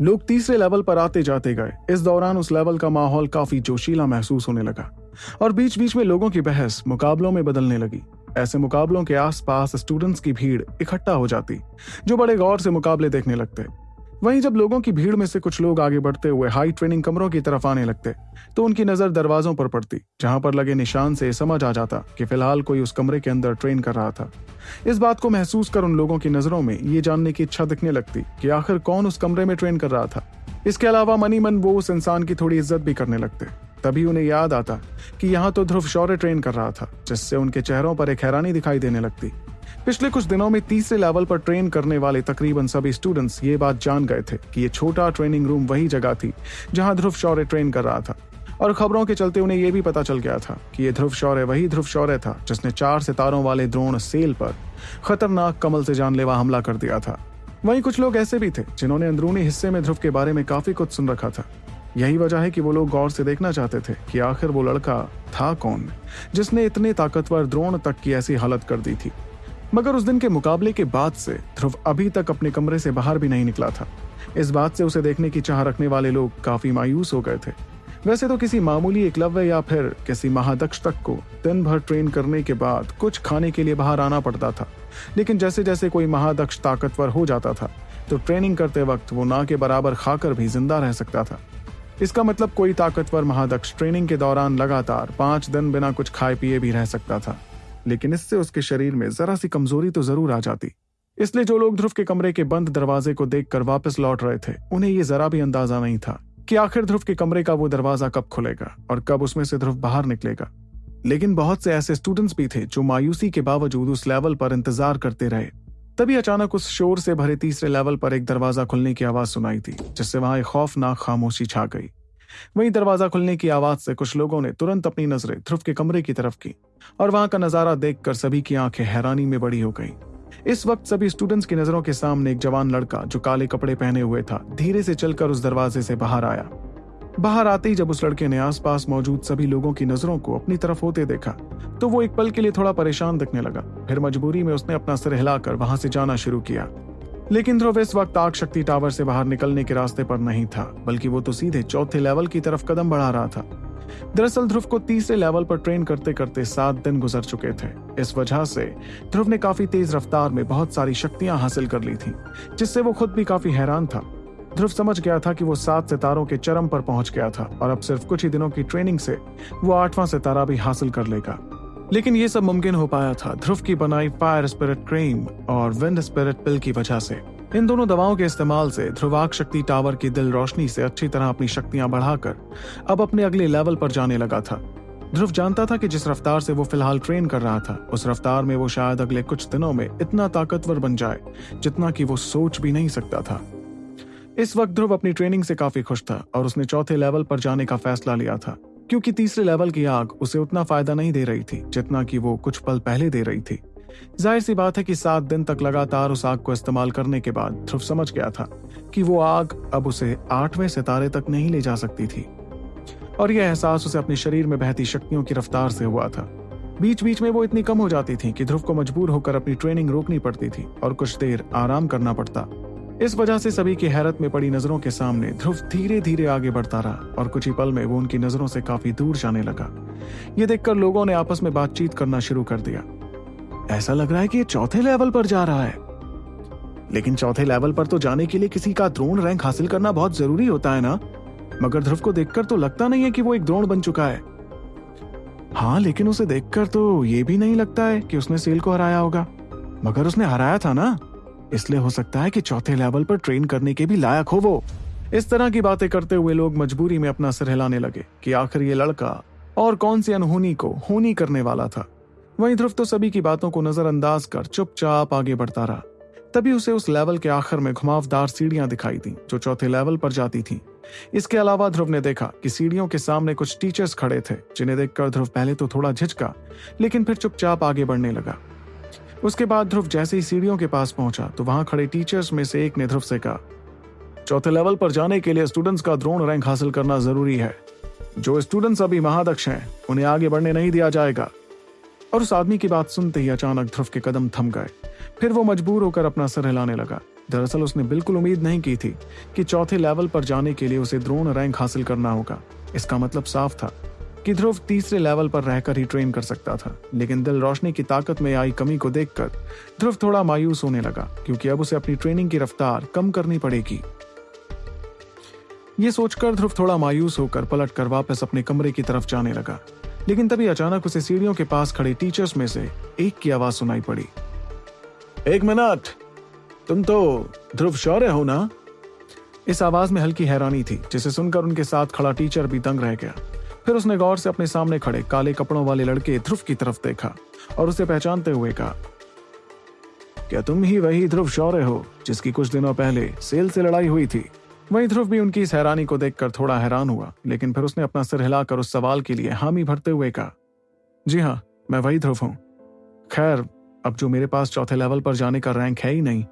लोग तीसरे लेवल पर आते जाते गए। इस दौरान उस लेवल का माहौल काफ़ी जोशीला महसूस होने लगा और बीच बीच में लोगों की बहस मुकाबलों में बदलने लगी। ऐसे मुकाबलों के आसपास स्टूडेंट्स की भीड़ इकट्ठा हो जाती, जो बड़े गौर से मुकाबले देखने लगते। वहीं जब लोगों की भीड़ में से कुछ लोग आगे बढ़ते हुए हाई ट्रेनिंग कमरों की तरफ़ आने लगते तो उनकी नज़र दरवाजों पर पड़ती, जहाँ पर लगे निशान से समझ आ जाता कि फ़िलहाल कोई उस कमरे के अंदर ट्रेन कर रहा था। इस बात को महसूस कर उन लोगों की नज़रों में ये जानने की इच्छा दिखने लगती कि आखिर कौन उस कमरे में ट्रेन कर रहा था। इसके अलावा मनी मन वो उस इंसान की थोड़ी इज़्ज़त भी करने लगते, तभी उन्हें याद आता कि यहाँ तो ध्रुव शौर्य ट्रेन कर रहा था, जिससे उनके चेहरों पर एक हैरानी दिखाई देने लगती। पिछले कुछ दिनों में तीसरे लेवल पर ट्रेन करने वाले तकरीबन सभी स्टूडेंट्स ये बात जान गए थे कि ये छोटा ट्रेनिंग रूम वही जगह थी जहाँ ध्रुव शौर्य ट्रेन कर रहा था। और खबरों के चलते उन्हें यह भी पता चल गया था कि ये ध्रुव शौर्य वही ध्रुव शौर्य था जिसने चार सितारों वाले द्रोण सेल पर खतरनाक कमल से जानलेवा हमला कर दिया था। वहीं कुछ लोग ऐसे भी थे जिन्होंने अंदरूनी हिस्से में ध्रुव के बारे में काफ़ी कुछ सुन रखा था। यही वजह है कि वो लोग गौर से देखना चाहते थे कि आखिर वो लड़का था कौन, जिसने इतने ताकतवर द्रोण तक की ऐसी हालत कर दी थी। मगर उस दिन के मुकाबले के बाद से ध्रुव अभी तक अपने कमरे से बाहर भी नहीं निकला था। इस बात से उसे देखने की चाह रखने वाले लोग काफ़ी मायूस हो गए थे। वैसे तो किसी मामूली एकलव्य या फिर किसी महादक्ष तक को दिन भर ट्रेन करने के बाद कुछ खाने के लिए बाहर आना पड़ता था। लेकिन जैसे जैसे कोई महादक्ष ताकतवर हो जाता था तो ट्रेनिंग करते वक्त वो ना के बराबर खाकर भी ज़िंदा रह सकता था। इसका मतलब कोई ताकतवर महादक्ष ट्रेनिंग के दौरान लगातार पाँच दिन बिना कुछ खाए पिए भी रह सकता था। लेकिन इससे उसके शरीर में जरा सी कमज़ोरी तो ज़रूर आ जाती। इसलिए जो लोग ध्रुव के कमरे के बंद दरवाजे को देखकर वापस लौट रहे थे, उन्हें ये जरा भी अंदाज़ा नहीं था कि आखिर ध्रुव के कमरे का वो दरवाज़ा कब खुलेगा और कब उसमें से ध्रुव बाहर निकलेगा। लेकिन बहुत से ऐसे स्टूडेंट्स भी थे जो मायूसी के बावजूद उस लेवल पर इंतज़ार करते रहे। तभी अचानक उस शोर से भरे तीसरे लेवल पर एक दरवाज़ा खुलने की आवाज़ सुनाई थी, जिससे वहाँ एक खौफनाक खामोशी छा गई। वहीं दरवाज़ा खुलने की आवाज़ से कुछ लोगों ने तुरंत अपनी नज़रें ध्रुव के कमरे की तरफ़ की और वहाँ का नज़ारा देखकर सभी की आँखें हैरानी में बड़ी हो गई। इस वक्त सभी स्टूडेंट्स की नज़रों के सामने एक जवान लड़का, जो काले कपड़े पहने हुए था, धीरे से चलकर उस दरवाजे से बाहर आया। बाहर आते ही जब उस लड़के ने आसपास मौजूद सभी लोगों की नज़रों को अपनी तरफ़ होते देखा तो वो एक पल के लिए थोड़ा परेशान दिखने लगा। फिर मजबूरी में उसने अपना सिर हिलाकर वहाँ से जाना शुरू किया। लेकिन ध्रुव इस वक्त आग शक्ति टावर से बाहर निकलने के रास्ते पर नहीं था, बल्कि वो तो सीधे चौथे लेवल की तरफ़ कदम बढ़ा रहा था। दरअसल ध्रुव को तीसरे लेवल पर ट्रेन करते करते सात दिन गुजर चुके थे। इस वजह से ध्रुव ने काफ़ी तेज रफ्तार में बहुत सारी शक्तियाँ हासिल कर ली थी, जिससे वो खुद भी काफ़ी हैरान था। ध्रुव समझ गया था कि वो सात सितारों के चरम पर पहुँच गया था, और अब सिर्फ़ कुछ ही दिनों की ट्रेनिंग से वो आठवां सितारा भी हासिल कर लेगा। लेकिन ये सब मुमकिन हो पाया था ध्रुव की बनाई फायर स्पिरिट क्रीम और विंड स्पिरिट पिल की वजह से। इन दोनों दवाओं के इस्तेमाल से ध्रुवाक शक्ति टावर की दिल रोशनी से अच्छी तरह अपनी शक्तियाँ बढ़ाकर अब अपने अगले लेवल पर जाने लगा था। ध्रुव जानता था कि जिस रफ्तार से वो फ़िलहाल ट्रेन कर रहा था, उस रफ्तार में वो शायद अगले कुछ दिनों में इतना ताकतवर बन जाए, जितना कि वो सोच भी नहीं सकता था। इस वक्त ध्रुव अपनी ट्रेनिंग से काफ़ी खुश था और उसने चौथे लेवल पर जाने का फैसला लिया था। क्योंकि तीसरे लेवल की आग उसे उतना फ़ायदा नहीं दे रही थी, जितना कि वो कुछ पल पहले दे रही थी। ज़ाहिर सी बात है कि सात दिन तक लगातार उस आग को इस्तेमाल करने के बाद ध्रुव समझ गया था कि वो आग अब उसे आठवें सितारे तक नहीं ले जा सकती थी। और यह एहसास उसे अपने शरीर में बहती शक्तियों की रफ्तार से हुआ था। बीच बीच में वो इतनी कम हो जाती थी कि ध्रुव को मजबूर होकर अपनी ट्रेनिंग रोकनी पड़ती थी और कुछ देर आराम करना पड़ता। इस वजह से सभी की हैरत में पड़ी नज़रों के सामने ध्रुव धीरे धीरे आगे बढ़ता रहा और कुछ ही पल में वो उनकी नज़रों से काफ़ी दूर जाने लगा। ये देखकर लोगों ने आपस में बातचीत करना शुरू कर दिया। ऐसा लग रहा है कि ये चौथे लेवल पर जा रहा है। लेकिन चौथे लेवल पर तो जाने के लिए किसी का द्रोण रैंक हासिल करना बहुत ज़रूरी होता है ना? मगर ध्रुव को देखकर तो लगता नहीं है कि वो एक द्रोण बन चुका है। हाँ लेकिन उसे देखकर तो ये भी नहीं लगता है कि उसने सेल को हराया होगा। मगर उसने हराया था ना? इसलिए हो सकता है कि चौथे लेवल पर ट्रेन करने के भी लायक हो वो। इस तरह की बातें करते हुए लोग मजबूरी में अपना सिर हिलाने लगे कि आखिर ये लड़का और कौन सी अनहोनी को होनी करने वाला था। वहीं ध्रुव तो सभी की बातों को नजरअंदाज कर चुपचाप आगे बढ़ता रहा। तभी उसे उस लेवल के आखिर में घुमावदार सीढ़ियाँ दिखाई दी, जो चौथे लेवल पर जाती थीं। इसके अलावा ध्रुव ने देखा कि सीढ़ियों के सामने कुछ टीचर्स खड़े थे, जिन्हें देखकर ध्रुव पहले तो थोड़ा झिझका, लेकिन फिर चुपचाप आगे बढ़ने लगा। उसके बाद ध्रुव जैसे ही सीढ़ियों के पास पहुँचा तो वहाँ खड़े टीचर्स में से एक ने ध्रुव से कहा, चौथे लेवल पर जाने के लिए स्टूडेंट्स का द्रोण रैंक हासिल करना ज़रूरी है। जो स्टूडेंट्स अभी महादक्ष हैं, उन्हें आगे बढ़ने नहीं दिया जाएगा। और उस आदमी की बात सुनते ही अचानक ध्रुव के कदम थम गए। फिर वो मजबूर होकर अपना सर हिलाने लगा। दरअसल उसने बिल्कुल उम्मीद नहीं की थी कि चौथे लेवल पर जाने के लिए उसे द्रोण रैंक हासिल करना होगा। इसका मतलब साफ़ था। कि ध्रुव तीसरे लेवल पर रहकर ही ट्रेन कर सकता था, लेकिन दिल रोशनी की ताकत में आई कमी को देखकर ध्रुव थोड़ा मायूस होने लगा, क्योंकि अब उसे अपनी ट्रेनिंग की रफ्तार कम करनी पड़ेगी। ये सोचकर ध्रुव थोड़ा मायूस होकर पलट कर वापस अपने कमरे की तरफ़ जाने लगा, लेकिन तभी अचानक उसे सीढ़ियों के पास खड़े टीचर्स में से एक की आवाज़ सुनाई पड़ी। एक मिनट, तुम तो ध्रुव शौर्य हो ना? इस आवाज़ में हल्की हैरानी थी, जिसे सुनकर उनके साथ खड़ा टीचर भी दंग रह गया। फिर उसने गौर से अपने सामने खड़े काले कपड़ों वाले लड़के ध्रुव की तरफ़ देखा और उसे पहचानते हुए कहा, क्या तुम ही वही ध्रुव शौर्य हो जिसकी कुछ दिनों पहले सेल से लड़ाई हुई थी? वहीं ध्रुव भी उनकी इस हैरानी को देखकर थोड़ा हैरान हुआ, लेकिन फिर उसने अपना सिर हिलाकर उस सवाल के लिए हामी भरते हुए कहा, जी हाँ मैं वही ध्रुव हूँ। खैर, अब जो मेरे पास चौथे लेवल पर जाने का रैंक है ही नहीं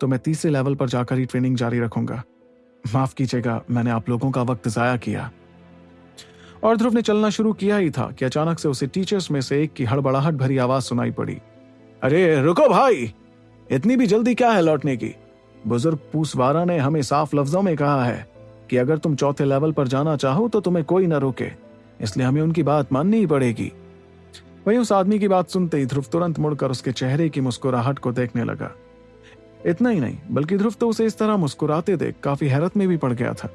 तो मैं तीसरे लेवल पर जाकर ही ट्रेनिंग जारी रखूँगा। माफ़ कीजिएगा, मैंने आप लोगों का वक्त जाया किया। और ध्रुव ने चलना शुरू किया ही था कि अचानक से उसे टीचर्स में से एक की हड़बड़ाहट भरी आवाज़ सुनाई पड़ी। अरे, रुको भाई! इतनी भी जल्दी क्या है लौटने की? बुज़ुर्ग पूसवारा ने हमें साफ़ लफ्जों में कहा है कि अगर तुम चौथे लेवल पर जाना चाहो तो तुम्हें कोई ना रोके, इसलिए हमें उनकी बात माननी ही पड़ेगी। वही उस आदमी की बात सुनते ही ध्रुव तुरंत मुड़कर उसके चेहरे की मुस्कुराहट को देखने लगा। इतना ही नहीं, बल्कि ध्रुव तो उसे इस तरह मुस्कुराते देख काफ़ी हैरत में भी पड़ गया था।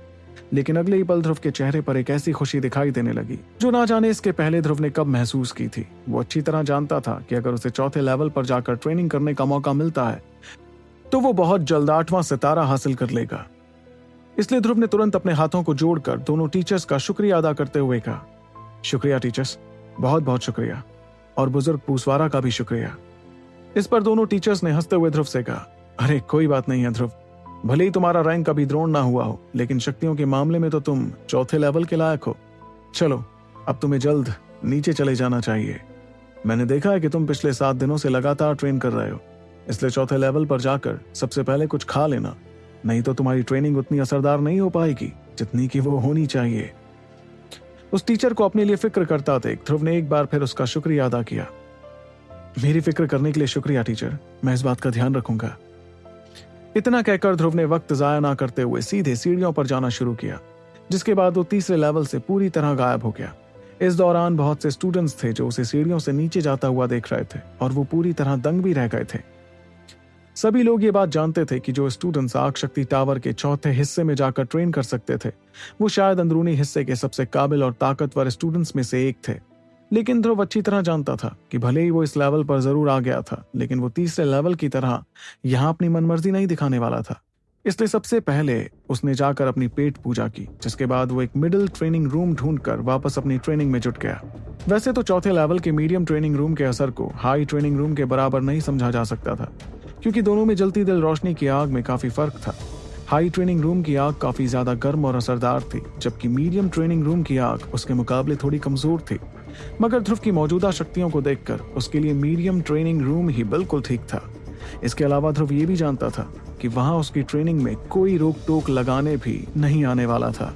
लेकिन अगले ही पल ध्रुव के चेहरे पर एक ऐसी खुशी दिखाई देने लगी, जो ना जाने इसके पहले ध्रुव ने कब महसूस की थी। वो अच्छी तरह जानता था कि अगर उसे चौथे लेवल पर जाकर ट्रेनिंग करने का मौका मिलता है तो वो बहुत जल्द आठवां सितारा हासिल कर लेगा। इसलिए ध्रुव ने तुरंत अपने हाथों को जोड़कर दोनों टीचर्स का शुक्रिया अदा करते हुए कहा, शुक्रिया टीचर्स बहुत बहुत शुक्रिया, और बुज़ुर्ग पूसवारा का भी शुक्रिया। इस पर दोनों टीचर्स ने हँसते हुए ध्रुव से कहा, अरे, कोई बात नहीं है ध्रुव भले ही तुम्हारा रैंक कभी द्रोण ना हुआ हो, लेकिन शक्तियों के मामले में तो तुम चौथे लेवल के लायक हो। चलो, अब तुम्हें जल्द नीचे चले जाना चाहिए। मैंने देखा है कि तुम पिछले सात दिनों से लगातार ट्रेन कर रहे हो। इसलिए चौथे लेवल पर जाकर सबसे पहले कुछ खा लेना। नहीं तो तुम्हारी ट्रेनिंग उतनी असरदार नहीं हो पाएगी, जितनी की वो होनी चाहिए। उस टीचर को अपने लिए फ़िक्र करता देख, ध्रुव ने एक बार फिर उसका शुक्रिया अदा किया। मेरी फ़िक्र करने के लिए शुक्रिया टीचर मैं इस बात का ध्यान रखूँगा। इतना कहकर ध्रुव ने वक्त जाया ना करते हुए सीधे सीढ़ियों पर जाना शुरू किया, जिसके बाद वो तीसरे लेवल से पूरी तरह गायब हो गया। इस दौरान बहुत से स्टूडेंट्स थे जो उसे सीढ़ियों से नीचे जाता हुआ देख रहे थे और वो पूरी तरह दंग भी रह गए थे। सभी लोग ये बात जानते थे कि जो स्टूडेंट्स आग शक्ति टावर के चौथे हिस्से में जाकर ट्रेन कर सकते थे, वो शायद अंदरूनी हिस्से के सबसे काबिल और ताकतवर स्टूडेंट्स में से एक थे। लेकिन ध्रुव अच्छी तरह जानता था कि भले ही वो इस लेवल पर ज़रूर आ गया था, लेकिन वो तीसरे लेवल की तरह यहाँ अपनी मनमर्जी नहीं दिखाने वाला था। इसलिए सबसे पहले उसने जाकर अपनी पेट पूजा की, जिसके बाद वो एक मिडिल ट्रेनिंग रूम ढूंढकर वापस अपनी ट्रेनिंग में जुट गया। वैसे तो चौथे लेवल के मीडियम ट्रेनिंग रूम के असर को हाई ट्रेनिंग रूम के बराबर नहीं समझा जा सकता था, क्योंकि दोनों में जलती दिल रोशनी की आग में काफ़ी फ़र्क था। हाई ट्रेनिंग रूम की आग काफ़ी ज़्यादा गर्म और असरदार थी, जबकि मीडियम ट्रेनिंग रूम की आग उसके मुकाबले थोड़ी कमज़ोर थी। मगर ध्रुव की मौजूदा शक्तियों को देखकर उसके लिए मीडियम ट्रेनिंग रूम ही बिल्कुल ठीक था। इसके अलावा ध्रुव ये भी जानता था कि वहाँ उसकी ट्रेनिंग में कोई रोक टोक लगाने भी नहीं आने वाला था।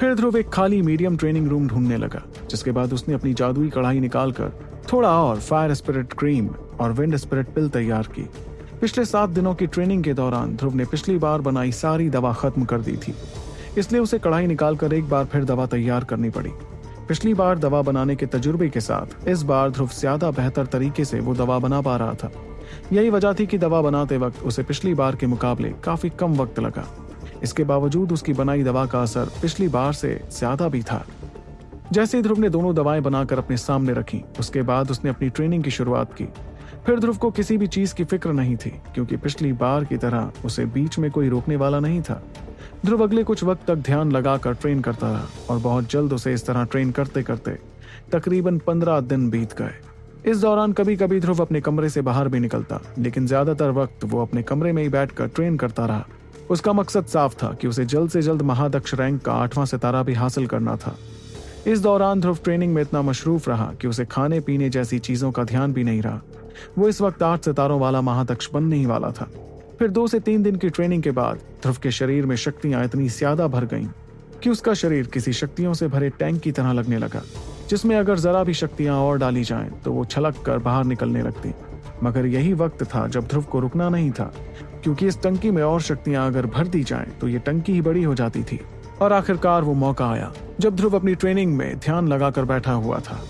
फिर ध्रुव एक खाली मीडियम ट्रेनिंग रूम ढूँढने लगा, जिसके बाद उसने अपनी जादुई कढ़ाई निकालकर थोड़ा और फायर स्पिरिट क्रीम और विंड स्पिरिट पिल तैयार की। पिछले सात दिनों की ट्रेनिंग के दौरान ध्रुव ने पिछली बार बनाई सारी दवा खत्म कर दी थी, इसलिए उसे कढ़ाई निकालकर एक बार फिर दवा तैयार करनी पड़ी। पिछली बार दवा बनाने के तजुर्बे के साथ, इस बार ध्रुव ज़्यादा बेहतर तरीके से वो दवा बना पा रहा था। यही वजह थी कि दवा बनाते वक्त उसे पिछली बार के मुकाबले काफ़ी कम वक्त लगा। इसके बावजूद उसकी बनाई दवा का असर पिछली बार से ज़्यादा भी था। जैसे ध्रुव ने दोनों दवाएँ बनाकर अपने सामने रखी, उसके बाद उसने अपनी ट्रेनिंग की शुरुआत की। फिर ध्रुव को किसी भी चीज़ की फ़िक्र नहीं थी, क्योंकि पिछली बार की तरह उसे बीच में कोई रोकने वाला नहीं था। ध्रुव अगले कुछ वक्त तक ध्यान लगाकर ट्रेन करता रहा और बहुत जल्द उसे इस तरह ट्रेन करते करते तकरीबन पंद्रह दिन बीत गए। इस दौरान कभी कभी ध्रुव अपने कमरे से बाहर भी निकलता, लेकिन ज़्यादातर वक्त वो अपने कमरे में ही बैठकर ट्रेन करता रहा। उसका मकसद साफ़ था कि उसे जल्द से जल्द महादक्ष रैंक का आठवां सितारा भी हासिल करना था। इस दौरान ध्रुव ट्रेनिंग में इतना मशरूफ रहा कि उसे खाने पीने जैसी चीज़ों का ध्यान भी नहीं रहा। वो इस वक्त आठ सितारों वाला महादक्ष बनने ही वाला था। फिर दो से तीन दिन की ट्रेनिंग के बाद, ध्रुव के शरीर में शक्तियाँ इतनी ज़्यादा भर गईं कि उसका शरीर किसी शक्तियों से भरे टैंक की तरह लगने लगा, जिसमें अगर जरा भी शक्तियाँ और डाली जाएँ तो वो छलक कर बाहर निकलने लगती। मगर यही वक्त था जब ध्रुव को रुकना नहीं था, क्योंकि इस टंकी में और शक्तियाँ अगर भर दी जाएँ तो ये टंकी ही बड़ी हो जाती थी। और आखिरकार वो मौका आया, जब ध्रुव अपनी ट्रेनिंग में ध्यान लगाकर बैठा हुआ था।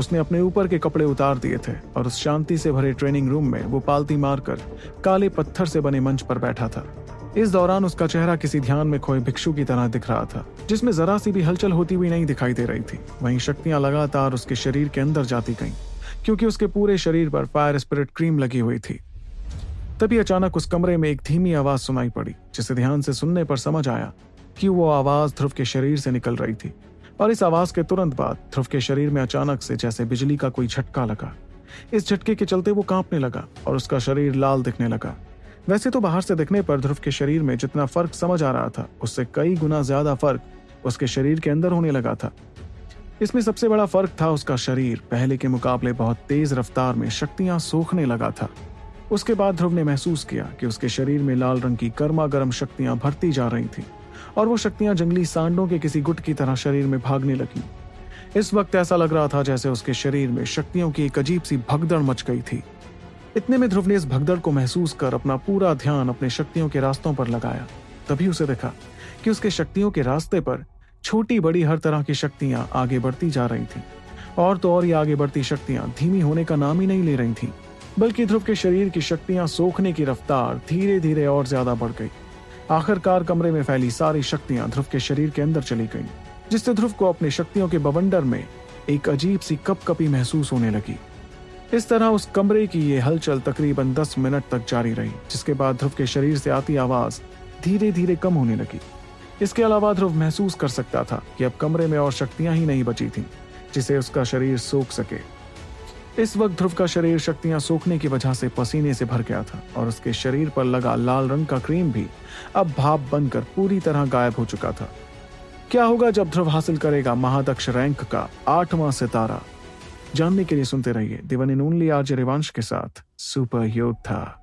उसने अपने ऊपर के कपड़े उतार दिए थे और उस शांति से भरे ट्रेनिंग रूम में वो पालती मारकर काले पत्थर से बने मंच पर बैठा था। इस दौरान उसका चेहरा किसी ध्यान में खोए भिक्षु की तरह दिख रहा था, जिसमें जरा सी भी हलचल होती हुई नहीं दिखाई दे रही थी। वहीं शक्तियाँ लगातार उसके शरीर के अंदर जाती गईं, क्योंकि उसके पूरे शरीर पर फायर स्पिरिट क्रीम लगी हुई थी। तभी अचानक उस कमरे में एक धीमी आवाज़ सुनाई पड़ी, जिसे ध्यान से सुनने पर समझ आया कि वो आवाज़ ध्रुव के शरीर से निकल रही थी। और इस आवाज़ के तुरंत बाद ध्रुव के शरीर में अचानक से जैसे बिजली का कोई झटका लगा। इस झटके के चलते वो कांपने लगा और उसका शरीर लाल दिखने लगा। वैसे तो बाहर से दिखने पर ध्रुव के शरीर में जितना फ़र्क समझ आ रहा था, उससे कई गुना ज़्यादा फ़र्क उसके शरीर के अंदर होने लगा था। इसमें सबसे बड़ा फ़र्क था उसका शरीर। पहले के मुकाबले बहुत तेज रफ्तार में शक्तियाँ सोखने लगा था। उसके बाद ध्रुव ने महसूस किया कि उसके शरीर में लाल रंग की गर्मा गर्म शक्तियाँ भरती जा रही थी। और वो शक्तियाँ जंगली सांडों के किसी गुट की तरह शरीर में भागने लगी। इस वक्त ऐसा लग रहा था जैसे उसके शरीर में शक्तियों की एक अजीब सी भगदड़ मच गई थी। इतने में ध्रुव ने इस भगदड़ को महसूस कर अपना पूरा ध्यान अपने शक्तियों के रास्तों पर लगाया। तभी उसे देखा कि उसके शक्तियों के रास्ते पर छोटी बड़ी हर तरह की शक्तियाँ आगे बढ़ती जा रही थीं। और तो और ये आगे बढ़ती शक्तियाँ धीमी होने का नाम ही नहीं ले रही थीं, बल्कि ध्रुव के शरीर की शक्तियाँ सोखने की रफ्तार धीरे धीरे और ज़्यादा बढ़ गई। आखिरकार कमरे में फैली सारी शक्तियाँ ध्रुव के शरीर के अंदर चली गईं, जिससे ध्रुव को अपनी शक्तियों के बवंडर में एक अजीब सी कप कपी महसूस होने लगी। इस तरह उस कमरे की ये हलचल तकरीबन दस मिनट तक जारी रही, जिसके बाद ध्रुव के शरीर से आती आवाज़ धीरे धीरे कम होने लगी। इसके अलावा ध्रुव महसूस कर सकता था कि अब कमरे में और शक्तियाँ ही नहीं बची थीं, जिसे उसका शरीर सोख सके। इस वक्त ध्रुव का शरीर शक्तियाँ सोखने की वजह से पसीने से भर गया था और उसके शरीर पर लगा लाल रंग का क्रीम भी अब भाप बनकर पूरी तरह गायब हो चुका था। क्या होगा जब ध्रुव हासिल करेगा महादक्ष रैंक का आठवां सितारा? जानने के लिए सुनते रहिए दिवन इन ओनली आर्ज रिवांश के साथ सुपर योद्धा